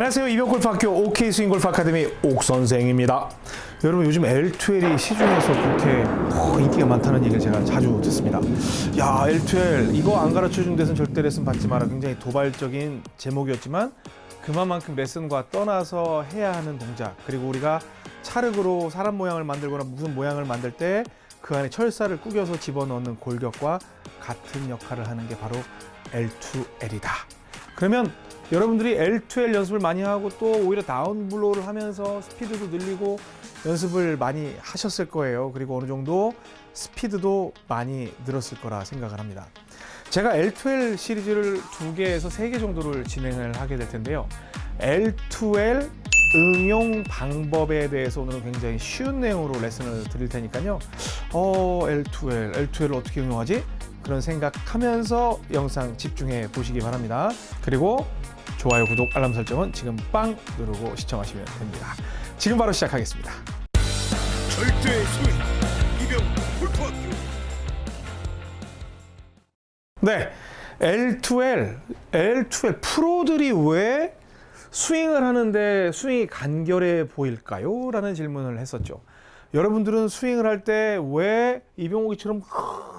안녕하세요. 이병골프학교 OK 스윙골프 아카데미 옥선생입니다. 여러분 요즘 L2L이 시중에서 그렇게 어, 인기가 많다는 얘기를 제가 자주 듣습니다. 야 L2L 이거 안 가르쳐준 데선 절대 레슨 받지 마라. 굉장히 도발적인 제목이었지만 그만큼 레슨과 떠나서 해야 하는 동작 그리고 우리가 찰흙으로 사람 모양을 만들거나 무슨 모양을 만들 때 그 안에 철사를 꾸겨서 집어넣는 골격과 같은 역할을 하는 게 바로 L2L이다. 그러면 여러분들이 L2L 연습을 많이 하고 또 오히려 다운블로우를 하면서 스피드도 늘리고 연습을 많이 하셨을 거예요. 그리고 어느 정도 스피드도 많이 늘었을 거라 생각을 합니다. 제가 L2L 시리즈를 두 개에서 세 개 정도를 진행을 하게 될 텐데요. L2L 응용 방법에 대해서 오늘은 굉장히 쉬운 내용으로 레슨을 드릴 테니까요. 어, L2L, L2L을 어떻게 응용하지? 그런 생각하면서 영상 집중해 보시기 바랍니다. 그리고 좋아요, 구독, 알람 설정은 지금 빵 누르고 시청하시면 됩니다. 지금 바로 시작하겠습니다. 절대의 소위 이병 골프학교 네, L2L, L2L 프로들이 왜 스윙을 하는데 스윙이 간결해 보일까요? 라는 질문을 했었죠. 여러분들은 스윙을 할 때 왜 이병옥이처럼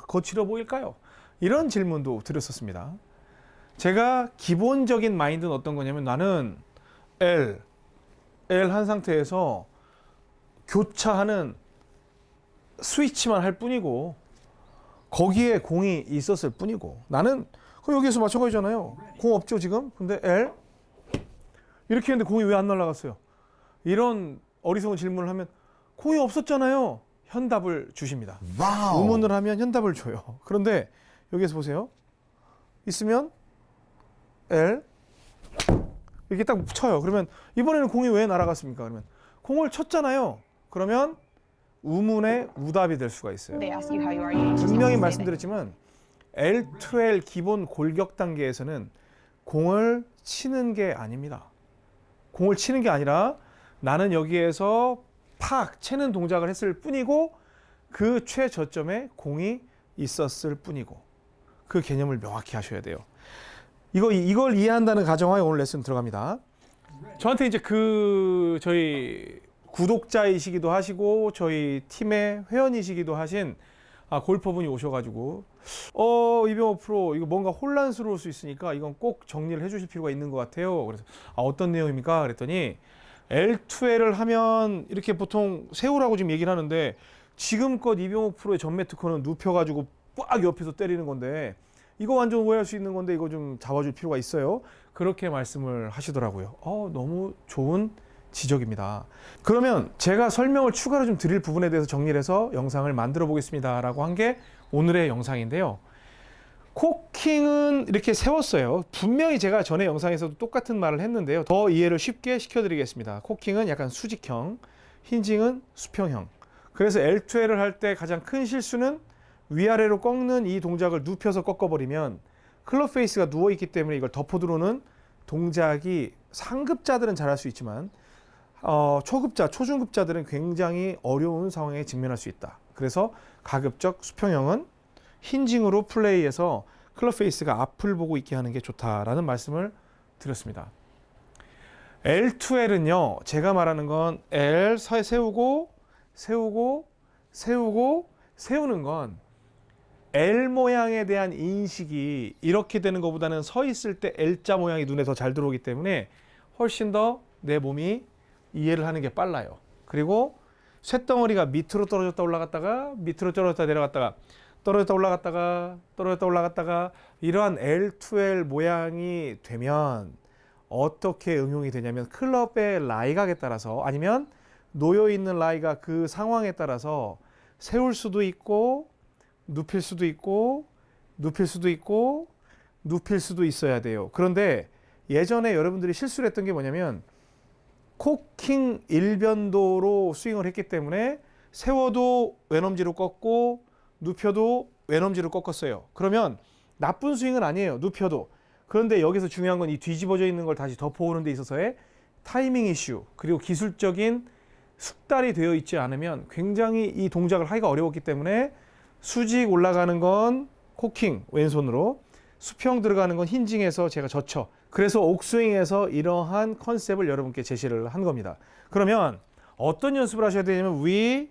거칠어 보일까요? 이런 질문도 드렸었습니다. 제가 기본적인 마인드는 어떤 거냐면 나는 L, L 한 상태에서 교차하는 스위치만 할 뿐이고 거기에 공이 있었을 뿐이고 나는 그럼 여기에서 마찬가지잖아요. 공 없죠 지금? 근데 L 이렇게 했는데 공이 왜 안 날아갔어요? 이런 어리석은 질문을 하면 공이 없었잖아요. 현답을 주십니다. 와 우문을 하면 현답을 줘요. 그런데 여기에서 보세요. 있으면 L 이렇게 딱 쳐요. 그러면 이번에는 공이 왜 날아갔습니까? 그러면 공을 쳤잖아요. 그러면 우문에 우답이 될 수가 있어요. Just 분명히. 말씀드렸지만 L2L 기본 골격 단계에서는 공을 치는 게 아닙니다. 공을 치는 게 아니라 나는 여기에서 팍 채는 동작을 했을 뿐이고 그 최저점에 공이 있었을 뿐이고 그 개념을 명확히 하셔야 돼요. 이거 이걸 이해한다는 가정하에 오늘 레슨 들어갑니다. 저한테 이제 그 저희 구독자이시기도 하시고 저희 팀의 회원이시기도 하신 아, 골퍼분이 오셔가지고 어 이병호 프로 이거 뭔가 혼란스러울 수 있으니까 이건 꼭 정리를 해주실 필요가 있는 것 같아요. 그래서 아, 어떤 내용입니까? 그랬더니 L2L을 하면 이렇게 보통 세우라고 지금 얘기를 하는데 지금껏 이병호 프로의 전매 특허는 눕혀가지고 꽉 옆에서 때리는 건데 이거 완전 오해할 수 있는 건데 이거 좀 잡아줄 필요가 있어요. 그렇게 말씀을 하시더라고요. 어 너무 좋은 지적입니다. 그러면 제가 설명을 추가로 좀 드릴 부분에 대해서 정리를 해서 영상을 만들어 보겠습니다 라고 한 게 오늘의 영상인데요. 코킹은 이렇게 세웠어요. 분명히 제가 전에 영상에서도 똑같은 말을 했는데요. 더 이해를 쉽게 시켜드리겠습니다. 코킹은 약간 수직형, hinging은 수평형. 그래서 L2L을 할 때 가장 큰 실수는 위아래로 꺾는 이 동작을 눕혀서 꺾어버리면 클럽 페이스가 누워있기 때문에 이걸 덮어 들어오는 동작이 상급자들은 잘할 수 있지만 어, 초급자, 초중급자들은 굉장히 어려운 상황에 직면할 수 있다. 그래서 가급적 수평형은 hinging으로 플레이해서 클럽 페이스가 앞을 보고 있게 하는 게 좋다라는 말씀을 드렸습니다. L2L은요, 제가 말하는 건 L 서 세우고, 세우고, 세우고, 세우는 건 L 모양에 대한 인식이 이렇게 되는 것보다는 서 있을 때 L자 모양이 눈에 더 잘 들어오기 때문에 훨씬 더 내 몸이 이해를 하는 게 빨라요. 그리고 쇳덩어리가 밑으로 떨어졌다 올라갔다가 밑으로 떨어졌다 내려갔다가 떨어졌다 올라갔다가 떨어졌다 올라갔다가 이러한 L2L 모양이 되면 어떻게 응용이 되냐면 클럽의 라이각에 따라서 아니면 놓여 있는 라이가 그 상황에 따라서 세울 수도 있고 눕힐 수도 있고 눕힐 수도 있고 눕힐 수도 있어야 돼요. 그런데 예전에 여러분들이 실수를 했던 게 뭐냐면 코킹 일변도로 스윙을 했기 때문에 세워도 왼엄지로 꺾고 눕혀도 왼엄지로 꺾었어요. 그러면 나쁜 스윙은 아니에요. 눕혀도. 그런데 여기서 중요한 건 이 뒤집어져 있는 걸 다시 덮어오는 데 있어서의 타이밍 이슈 그리고 기술적인 숙달이 되어 있지 않으면 굉장히 이 동작을 하기가 어려웠기 때문에 수직 올라가는 건 코킹 왼손으로 수평 들어가는 건 힌징에서 제가 젖혀. 그래서 옥스윙에서 이러한 컨셉을 여러분께 제시를 한 겁니다. 그러면 어떤 연습을 하셔야 되냐면 위,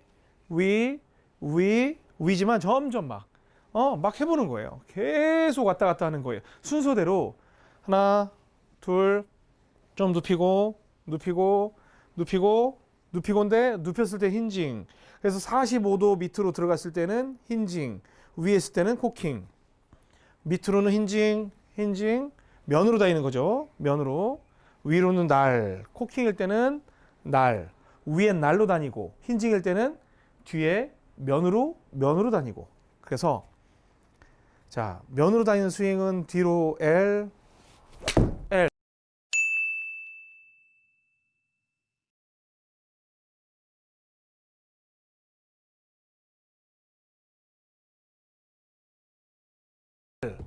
위, 위, 위지만 점점 막, 어, 막 해보는 거예요. 계속 왔다 갔다 하는 거예요. 순서대로 하나, 둘, 좀 눕히고, 눕히고, 눕히고, 눕히고인데 눕혔을 때 힌징. 그래서 45도 밑으로 들어갔을 때는 힌징, 위에 있을 때는 코킹. 밑으로는 힌징, 힌징, 면으로 다니는 거죠. 면으로. 위로는 날, 코킹일 때는 날, 위엔 날로 다니고, 힌징일 때는 뒤에 면으로, 면으로 다니고. 그래서 자, 면으로 다니는 스윙은 뒤로 L,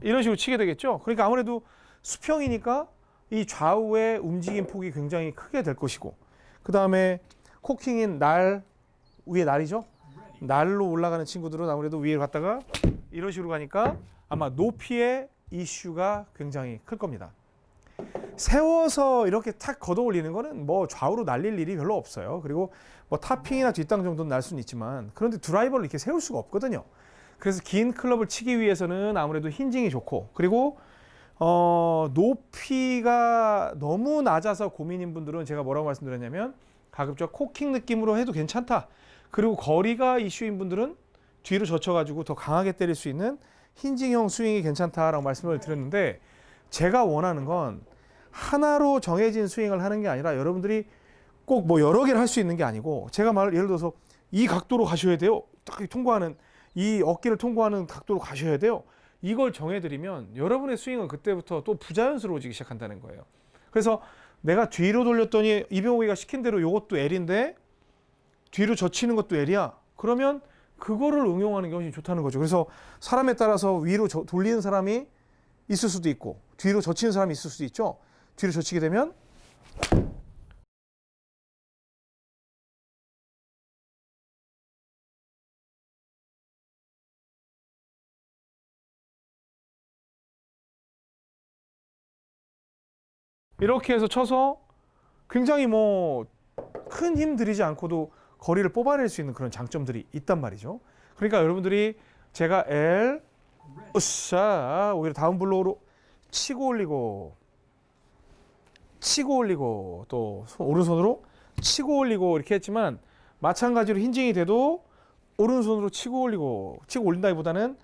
이런 식으로 치게 되겠죠. 그러니까 아무래도 수평이니까 이 좌우의 움직임 폭이 굉장히 크게 될 것이고 그 다음에 코킹인 날 위에 날이죠. 날로 올라가는 친구들은 아무래도 위에 갔다가 이런 식으로 가니까 아마 높이의 이슈가 굉장히 클 겁니다. 세워서 이렇게 탁 걷어 올리는 거는 뭐 좌우로 날릴 일이 별로 없어요. 그리고 뭐 타핑이나 뒷땅 정도는 날 수는 있지만 그런데 드라이버를 이렇게 세울 수가 없거든요. 그래서 긴 클럽을 치기 위해서는 아무래도 힌징이 좋고 그리고 어, 높이가 너무 낮아서 고민인 분들은 제가 뭐라고 말씀드렸냐면 가급적 코킹 느낌으로 해도 괜찮다. 그리고 거리가 이슈인 분들은 뒤로 젖혀가지고 더 강하게 때릴 수 있는 힌징형 스윙이 괜찮다라고 말씀을 드렸는데 제가 원하는 건 하나로 정해진 스윙을 하는 게 아니라 여러분들이 꼭 뭐 여러 개를 할 수 있는 게 아니고 제가 말 예를 들어서 이 각도로 가셔야 돼요. 딱 통과하는 이 어깨를 통과하는 각도로 가셔야 돼요. 이걸 정해드리면 여러분의 스윙은 그때부터 또 부자연스러워지기 시작한다는 거예요. 그래서 내가 뒤로 돌렸더니 이병호이가 시킨 대로 이것도 L인데 뒤로 젖히는 것도 L이야. 그러면 그거를 응용하는 게 훨씬 좋다는 거죠. 그래서 사람에 따라서 위로 저- 돌리는 사람이 있을 수도 있고 뒤로 젖히는 사람이 있을 수도 있죠. 뒤로 젖히게 되면 이렇게 해서 쳐서 굉장히 뭐 큰 힘 들이지 않고도 거리를 뽑아낼 수 있는 그런 장점들이 있단 말이죠. 그러니까 여러분들이 제가 L 으쌰 오히려 다운 블로우로 치고 올리고 치고 올리고 또 손- 오른손으로 치고 올리고 이렇게 했지만 마찬가지로 힌징이 돼도 오른손으로 치고 올리고 치고 올린다기보다는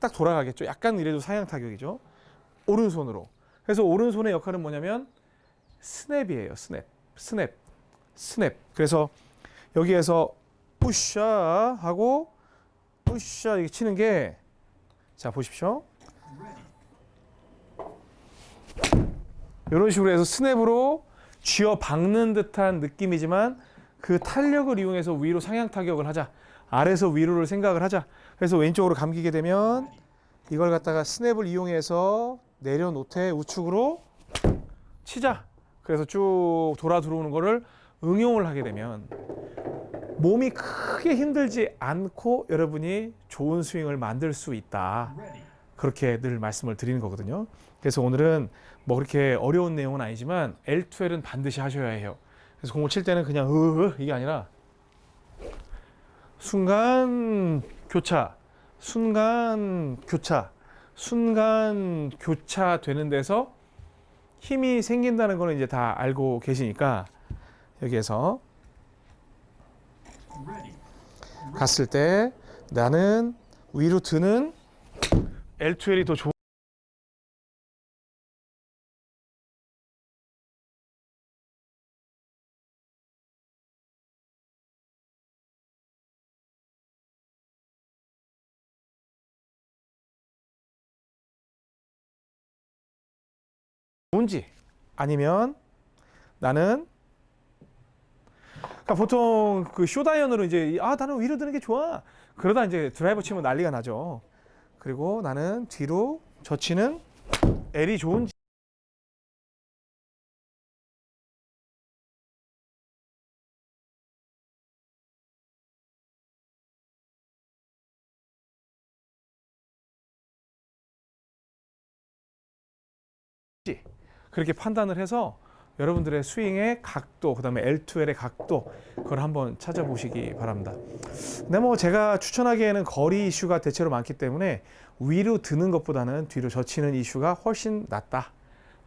딱 돌아가겠죠. 약간 이래도 상향 타격이죠. 오른손으로. 그래서 오른손의 역할은 뭐냐면 스냅이에요. 스냅. 스냅. 스냅. 그래서 여기에서 뿌샤 하고 뿌샤 이렇게 치는 게 자, 보십시오. 이런 식으로 해서 스냅으로 쥐어 박는 듯한 느낌이지만 그 탄력을 이용해서 위로 상향 타격을 하자. 아래서 위로를 생각을 하자. 그래서 왼쪽으로 감기게 되면 이걸 갖다가 스냅을 이용해서 내려놓되 우측으로 치자. 그래서 쭉 돌아 들어오는 거를 응용을 하게 되면 몸이 크게 힘들지 않고 여러분이 좋은 스윙을 만들 수 있다. 그렇게 늘 말씀을 드리는 거거든요. 그래서 오늘은 뭐 그렇게 어려운 내용은 아니지만 L2L은 반드시 하셔야 해요. 그래서 공을 칠 때는 그냥 으으 이게 아니라 순간 교차, 순간 교차, 순간 교차 되는 데서 힘이 생긴다는 거는 이제 다 알고 계시니까 여기에서 갔을 때 나는 위로 드는 L2L이 더 좋은 좋은지 아니면 나는 그러니까 보통 그 쇼다이언으로 이제 아 나는 위로 드는 게 좋아. 그러다 이제 드라이버 치면 난리가 나죠. 그리고 나는 뒤로 젖히는 L이 좋은지 그렇게 판단을 해서 여러분들의 스윙의 각도, 그 다음에 L2L의 각도 그걸 한번 찾아보시기 바랍니다. 근데 뭐 제가 추천하기에는 거리 이슈가 대체로 많기 때문에 위로 드는 것보다는 뒤로 젖히는 이슈가 훨씬 낫다.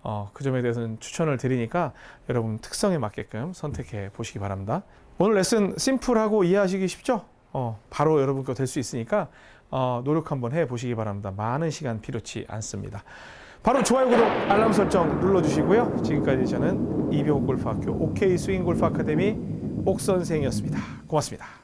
어, 그 점에 대해서는 추천을 드리니까 여러분 특성에 맞게끔 선택해 보시기 바랍니다. 오늘 레슨 심플하고 이해하시기 쉽죠? 어, 바로 여러분 거 될 수 있으니까 어, 노력 한번 해 보시기 바랍니다. 많은 시간 필요치 않습니다. 바로 좋아요, 구독, 알람 설정 눌러주시고요. 지금까지 저는 이병옥 골프학교 OK 스윙 골프 아카데미 옥 선생이었습니다. 고맙습니다.